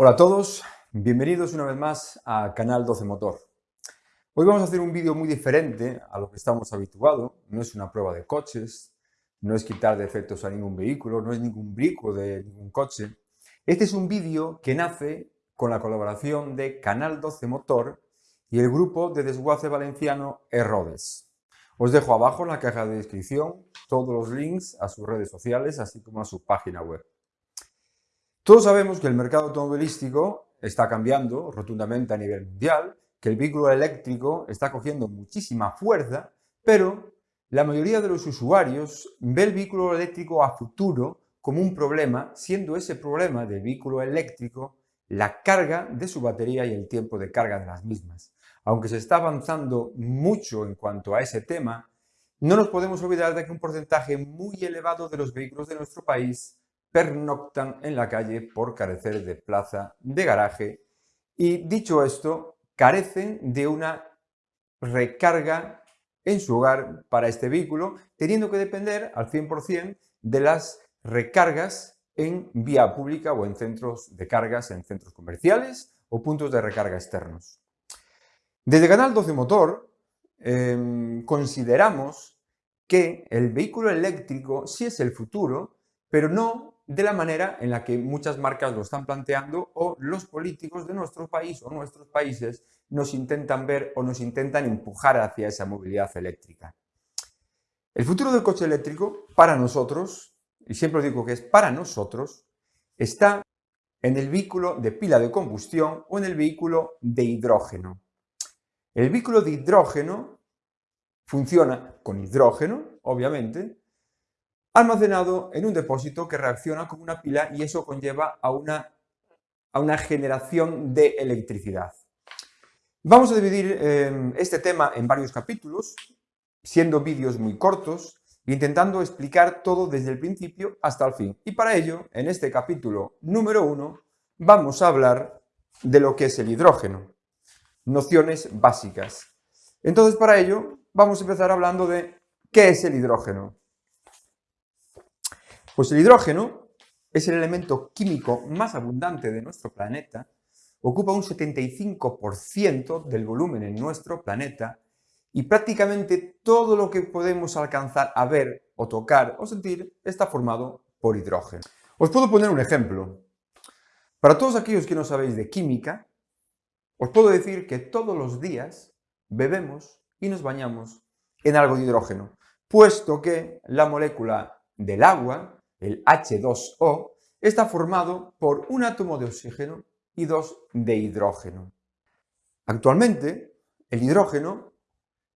Hola a todos, bienvenidos una vez más a Canal 12 Motor. Hoy vamos a hacer un vídeo muy diferente a lo que estamos habituados. No es una prueba de coches, no es quitar defectos a ningún vehículo, no es ningún brico de ningún coche. Este es un vídeo que nace con la colaboración de Canal 12 Motor y el grupo de desguace valenciano Errodes. Os dejo abajo en la caja de descripción todos los links a sus redes sociales, así como a su página web. Todos sabemos que el mercado automovilístico está cambiando rotundamente a nivel mundial, que el vehículo eléctrico está cogiendo muchísima fuerza, pero la mayoría de los usuarios ve el vehículo eléctrico a futuro como un problema, siendo ese problema del vehículo eléctrico la carga de su batería y el tiempo de carga de las mismas. Aunque se está avanzando mucho en cuanto a ese tema, no nos podemos olvidar de que un porcentaje muy elevado de los vehículos de nuestro país pernoctan en la calle por carecer de plaza de garaje y, dicho esto, carecen de una recarga en su hogar para este vehículo, teniendo que depender al 100% de las recargas en vía pública o en centros de cargas, en centros comerciales o puntos de recarga externos. Desde Canal 12 Motor em, consideramos que el vehículo eléctrico sí es el futuro, pero no de la manera en la que muchas marcas lo están planteando o los políticos de nuestro país o nuestros países nos intentan ver o nos intentan empujar hacia esa movilidad eléctrica. El futuro del coche eléctrico, para nosotros, y siempre digo que es para nosotros, está en el vehículo de pila de combustión o en el vehículo de hidrógeno. El vehículo de hidrógeno funciona con hidrógeno, obviamente, almacenado en un depósito que reacciona como una pila y eso conlleva a una, a una generación de electricidad. Vamos a dividir eh, este tema en varios capítulos, siendo vídeos muy cortos, intentando explicar todo desde el principio hasta el fin. Y para ello, en este capítulo número uno, vamos a hablar de lo que es el hidrógeno, nociones básicas. Entonces, para ello, vamos a empezar hablando de qué es el hidrógeno. Pues el hidrógeno es el elemento químico más abundante de nuestro planeta, ocupa un 75% del volumen en nuestro planeta y prácticamente todo lo que podemos alcanzar a ver o tocar o sentir está formado por hidrógeno. Os puedo poner un ejemplo. Para todos aquellos que no sabéis de química, os puedo decir que todos los días bebemos y nos bañamos en algo de hidrógeno, puesto que la molécula del agua el H2O, está formado por un átomo de oxígeno y dos de hidrógeno. Actualmente, el hidrógeno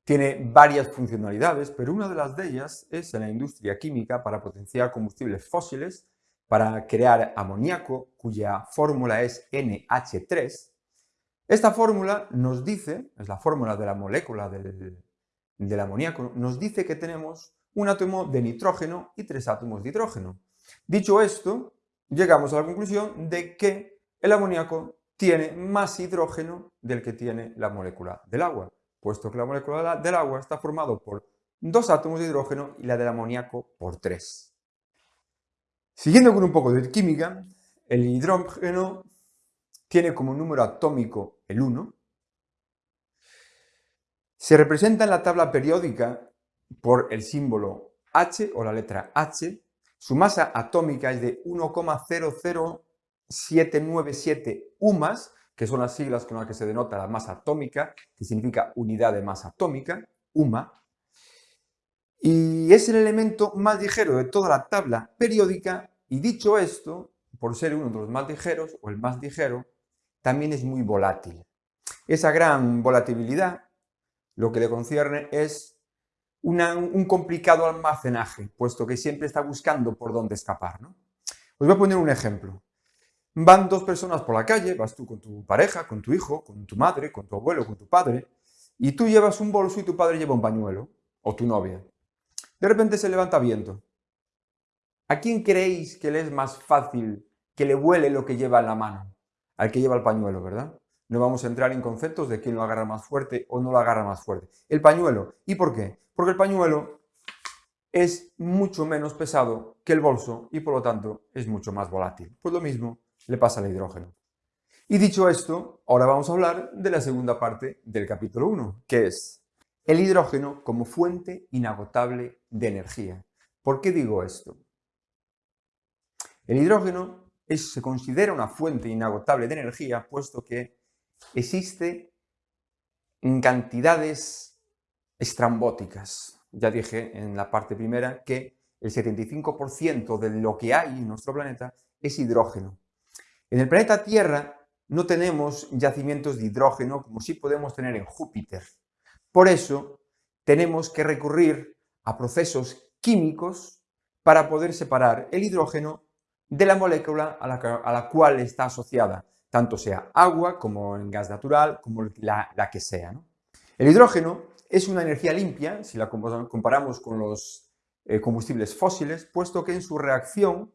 tiene varias funcionalidades, pero una de las de ellas es en la industria química para potenciar combustibles fósiles, para crear amoníaco, cuya fórmula es NH3. Esta fórmula nos dice, es la fórmula de la molécula del, del amoníaco, nos dice que tenemos un átomo de nitrógeno y tres átomos de hidrógeno. Dicho esto, llegamos a la conclusión de que el amoníaco tiene más hidrógeno del que tiene la molécula del agua, puesto que la molécula del agua está formada por dos átomos de hidrógeno y la del amoníaco por tres. Siguiendo con un poco de química, el hidrógeno tiene como número atómico el 1, se representa en la tabla periódica por el símbolo H o la letra H. Su masa atómica es de 1,00797 UMAS, que son las siglas con las que se denota la masa atómica, que significa unidad de masa atómica, UMA. Y es el elemento más ligero de toda la tabla periódica y dicho esto, por ser uno de los más ligeros o el más ligero, también es muy volátil. Esa gran volatilidad lo que le concierne es un complicado almacenaje, puesto que siempre está buscando por dónde escapar. ¿no? Os voy a poner un ejemplo. Van dos personas por la calle, vas tú con tu pareja, con tu hijo, con tu madre, con tu abuelo, con tu padre, y tú llevas un bolso y tu padre lleva un pañuelo, o tu novia. De repente se levanta viento. ¿A quién creéis que le es más fácil que le huele lo que lleva en la mano? Al que lleva el pañuelo, ¿verdad? No vamos a entrar en conceptos de quién lo agarra más fuerte o no lo agarra más fuerte. El pañuelo. ¿Y por qué? Porque el pañuelo es mucho menos pesado que el bolso y por lo tanto es mucho más volátil. Pues lo mismo le pasa al hidrógeno. Y dicho esto, ahora vamos a hablar de la segunda parte del capítulo 1, que es el hidrógeno como fuente inagotable de energía. ¿Por qué digo esto? El hidrógeno se considera una fuente inagotable de energía, puesto que existe en cantidades estrambóticas. Ya dije en la parte primera que el 75% de lo que hay en nuestro planeta es hidrógeno. En el planeta Tierra no tenemos yacimientos de hidrógeno como sí podemos tener en Júpiter. Por eso tenemos que recurrir a procesos químicos para poder separar el hidrógeno de la molécula a la, cual está asociada, tanto sea agua como en gas natural, como la, que sea. El hidrógeno es una energía limpia, si la comparamos con los eh, combustibles fósiles, puesto que en su reacción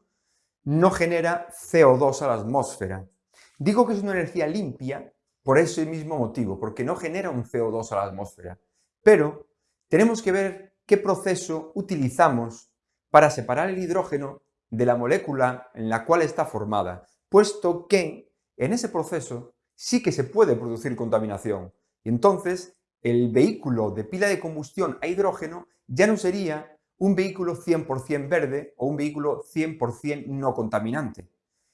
no genera CO2 a la atmósfera. Digo que es una energía limpia por ese mismo motivo, porque no genera un CO2 a la atmósfera. Pero tenemos que ver qué proceso utilizamos para separar el hidrógeno de la molécula en la cual está formada, puesto que en ese proceso sí que se puede producir contaminación. Y entonces el vehículo de pila de combustión a hidrógeno ya no sería un vehículo 100% verde o un vehículo 100% no contaminante.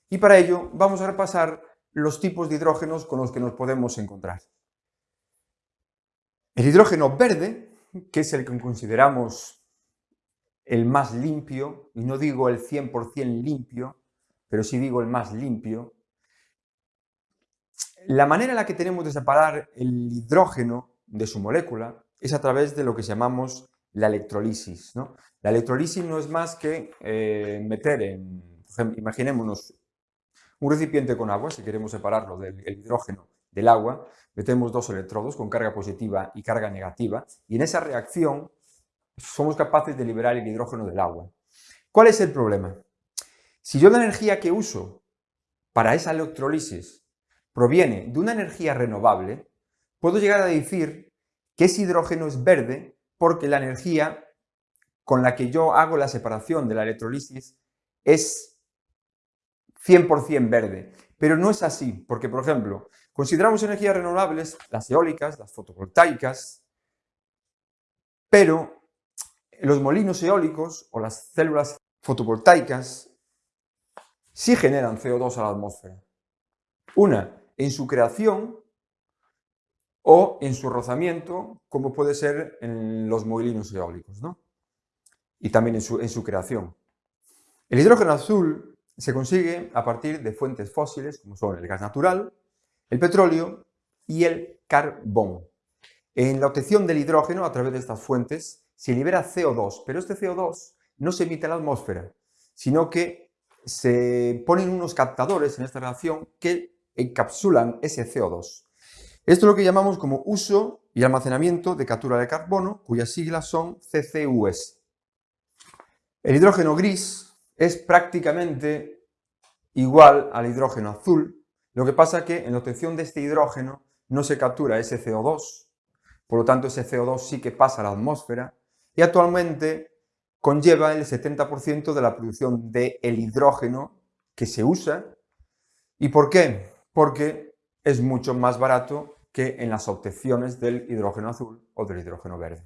Y para ello vamos a repasar los tipos de hidrógenos con los que nos podemos encontrar. El hidrógeno verde, que es el que consideramos el más limpio, y no digo el 100% limpio, pero sí digo el más limpio, la manera en la que tenemos de separar el hidrógeno de su molécula es a través de lo que llamamos la electrolisis. ¿no? La electrolisis no es más que eh, meter en, imaginémonos, un recipiente con agua, si queremos separarlo del hidrógeno del agua, metemos dos electrodos con carga positiva y carga negativa, y en esa reacción somos capaces de liberar el hidrógeno del agua. ¿Cuál es el problema? Si yo la energía que uso para esa electrolisis proviene de una energía renovable, puedo llegar a decir que ese hidrógeno es verde porque la energía con la que yo hago la separación de la electrolisis es 100% verde. Pero no es así, porque, por ejemplo, consideramos energías renovables las eólicas, las fotovoltaicas, pero los molinos eólicos o las células fotovoltaicas sí generan CO2 a la atmósfera. Una, en su creación o en su rozamiento, como puede ser en los molinos eólicos, ¿no? Y también en su, en su creación. El hidrógeno azul se consigue a partir de fuentes fósiles, como son el gas natural, el petróleo y el carbón. En la obtención del hidrógeno a través de estas fuentes se libera CO2, pero este CO2 no se emite a la atmósfera, sino que se ponen unos captadores en esta reacción que encapsulan ese CO2. Esto es lo que llamamos como uso y almacenamiento de captura de carbono, cuyas siglas son CCUS. El hidrógeno gris es prácticamente igual al hidrógeno azul, lo que pasa que en la obtención de este hidrógeno no se captura ese CO2, por lo tanto ese CO2 sí que pasa a la atmósfera y actualmente conlleva el 70% de la producción del el hidrógeno que se usa. ¿Y por qué? Porque es mucho más barato que en las obtenciones del hidrógeno azul o del hidrógeno verde.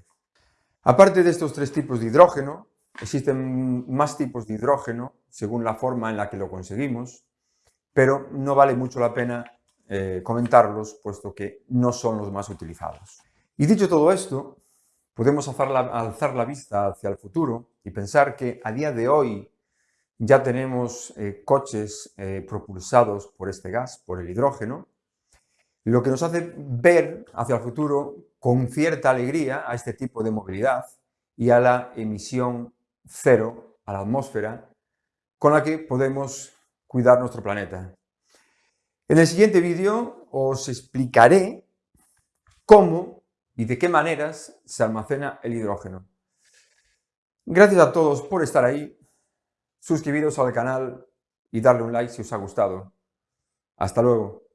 Aparte de estos tres tipos de hidrógeno, existen más tipos de hidrógeno según la forma en la que lo conseguimos, pero no vale mucho la pena eh, comentarlos puesto que no son los más utilizados. Y dicho todo esto, podemos alzar la, vista hacia el futuro y pensar que a día de hoy ya tenemos eh, coches eh, propulsados por este gas, por el hidrógeno, lo que nos hace ver hacia el futuro con cierta alegría a este tipo de movilidad y a la emisión cero a la atmósfera con la que podemos cuidar nuestro planeta. En el siguiente vídeo os explicaré cómo y de qué maneras se almacena el hidrógeno. Gracias a todos por estar ahí, suscribiros al canal y darle un like si os ha gustado. Hasta luego.